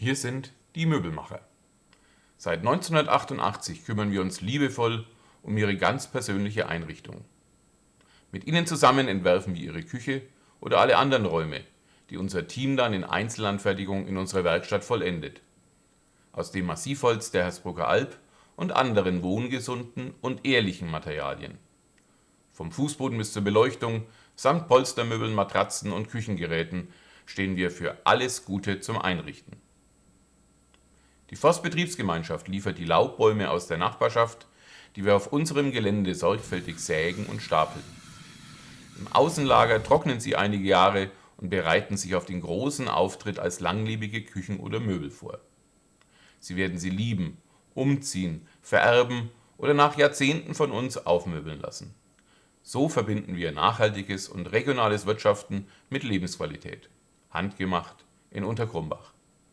Wir sind die Möbelmacher. Seit 1988 kümmern wir uns liebevoll um Ihre ganz persönliche Einrichtung. Mit Ihnen zusammen entwerfen wir Ihre Küche oder alle anderen Räume, die unser Team dann in Einzelanfertigung in unserer Werkstatt vollendet. Aus dem Massivholz der Hersbrucker Alb und anderen wohngesunden und ehrlichen Materialien. Vom Fußboden bis zur Beleuchtung samt Polstermöbeln, Matratzen und Küchengeräten stehen wir für alles Gute zum Einrichten. Die Forstbetriebsgemeinschaft liefert die Laubbäume aus der Nachbarschaft, die wir auf unserem Gelände sorgfältig sägen und stapeln. Im Außenlager trocknen sie einige Jahre und bereiten sich auf den großen Auftritt als langlebige Küchen oder Möbel vor. Sie werden sie lieben, umziehen, vererben oder nach Jahrzehnten von uns aufmöbeln lassen. So verbinden wir nachhaltiges und regionales Wirtschaften mit Lebensqualität. Handgemacht in Untergrumbach